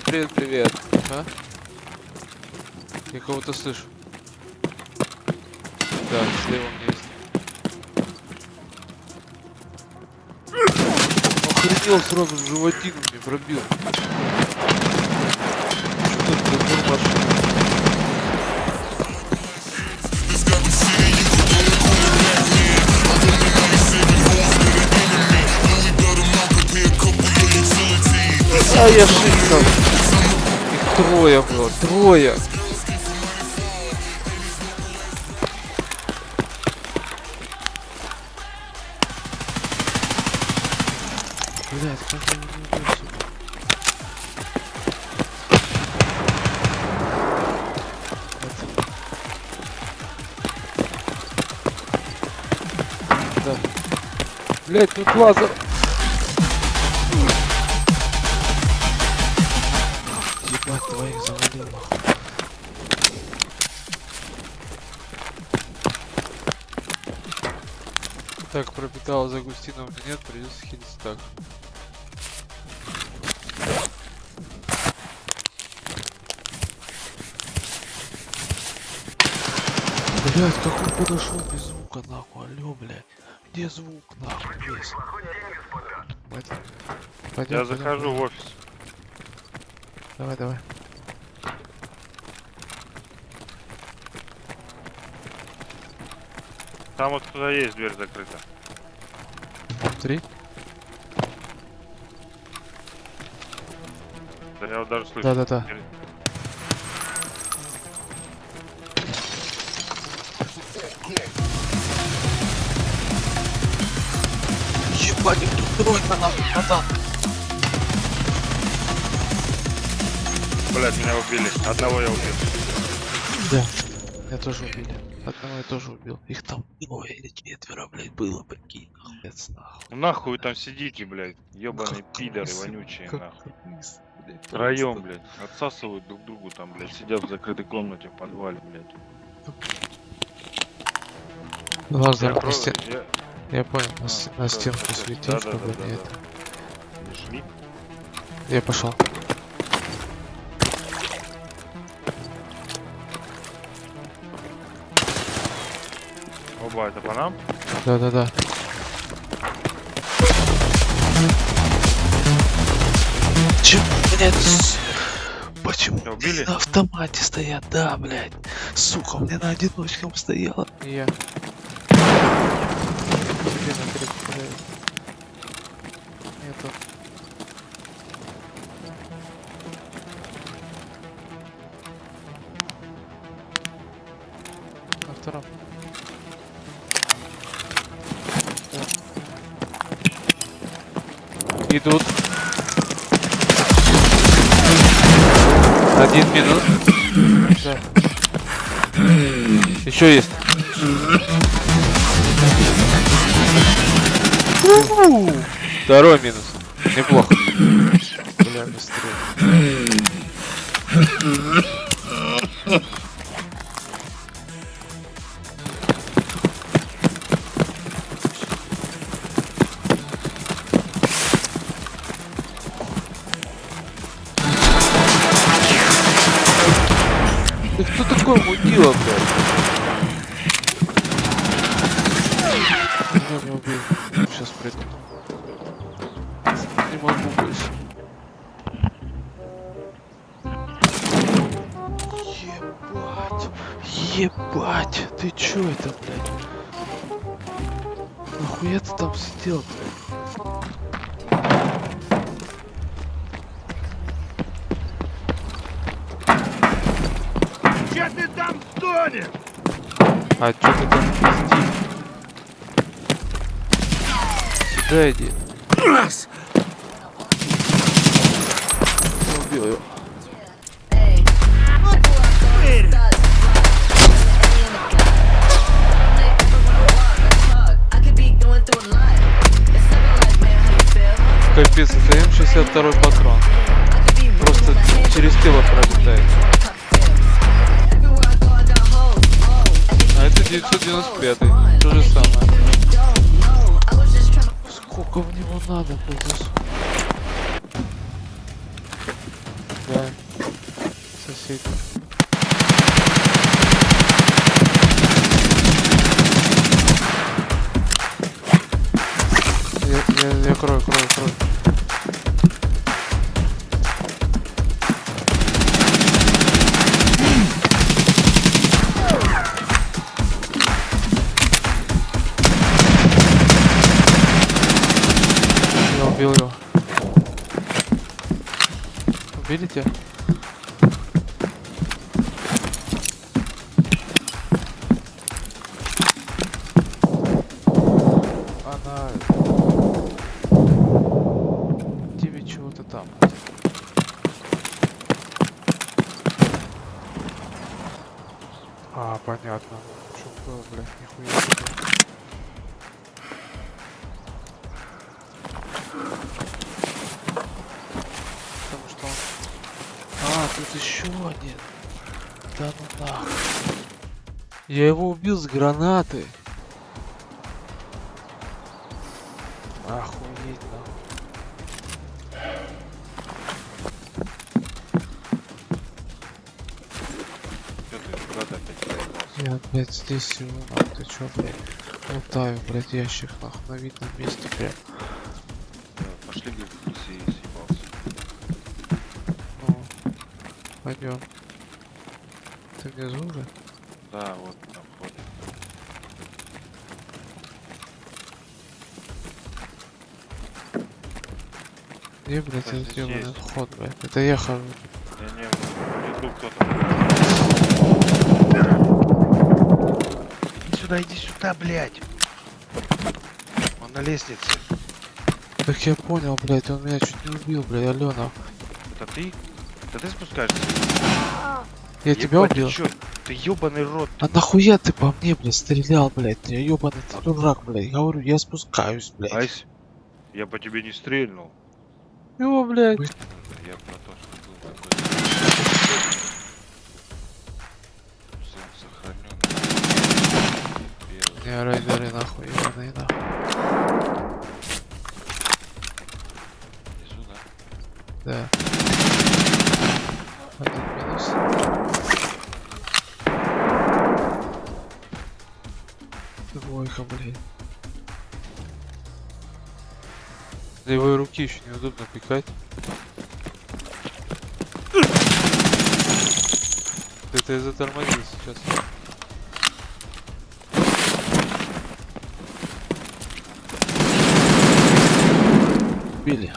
привет, привет, привет. А? Я кого-то слышу. Да, слева у есть. Охренел сразу в животину мне пробил. Что? А я шикал. Трое было, трое. Блять, как я не убил сюда? Да. Блять, тут лазер. Так, пропитал за Агустином нет, придется хилиться так. Блять, как он подошел без звука, нахуй, алё, блядь. Где звук, нахуй, весь? Пойдем, Я пойдем, захожу пойдем. в офис. Давай, давай. Там вот кто-то есть, дверь закрыта. Три. Да я вот даже слышу. Да-да-да. Ебать, тут тройка нахуй, братан. Блять, меня убили. Одного я убил. Да. Я тоже убили. Одного я тоже убил. Их там двое или четверо, блядь, было, прикинь. Охуец, нахуй. Ну нахуй вы там сидите, блядь. Ебаные Как пидоры крысы, вонючие, как нахуй. крысы, блядь, Втроем, просто. блядь. Отсасывают друг другу там, блядь. Сидят в закрытой комнате в подвале, блядь. Лазер Я на про- стен- я- Я понял, на, А, на да, стенку да, да. светить, Да, да, чтобы да, не да, это. Не шли? Я пошел. Оба, это по нам? Да-да-да. Чё, блядь, Почему Тебя убили? на автомате стоят? Да, блядь. Сука, у меня на одиночком стояла. Я. Нету. На втором. Идут. Один минус. Да. Еще есть. Второй минус. Неплохо. Бля, быстрее. Такой мудила, блядь? Меня не убил. Сейчас приду. Не могу больше. Ебать. Ебать. Ты чё это, блядь? Нахуя ты там сидел, блядь? Стонешь? А чё ты там пиздишь? Сюда иди. Я убил его. Капец, это М62 патрон. Просто через тело пролетает. 995, то же самое. Сколько в него надо, блядь? лететь. Я, я, я крою, крою, крою. Убил его. Тебя? Она... Тебе чего-то там. А, понятно. Что было, блядь, нихуя тут еще один. Да ну нахуй. Я его убил с гранаты. Охуеть нахуй. Ты куда-то опять проебался? Я опять здесь сижу, нахуй. Ты чё, блядь? Лутаю, блядь, ящик, нахуй, на видном месте, прям. Да, Пошли, говорит, пойдем. Ты внизу уже? Да, вот там ходит. Где, блядь, ёбаный здесь. вход, блядь? Это я хожу. Я не, иду кто-то. Иди сюда, иди сюда, блядь. Он на лестнице. Так я понял, блядь, он меня чуть не убил, блядь, Алена. Это ты? Это ты спускаешься? Я тебя Ебать, убил? Ты чё? Ты ёбаный рот. А нахуя ты по мне, блядь, стрелял, блядь? Я ёбаный ты дурак, блядь. Говорю, я спускаюсь, блядь. Айс, я по тебе не стрельнул. Его, блядь. Я про то, что был такой... Сохранен. Не, рейдеры нахуй, ебаные нахуй. Внизу, да? Да. Двойка, блядь. Левой руки еще неудобно пикать. Это я затормозил сейчас. Били.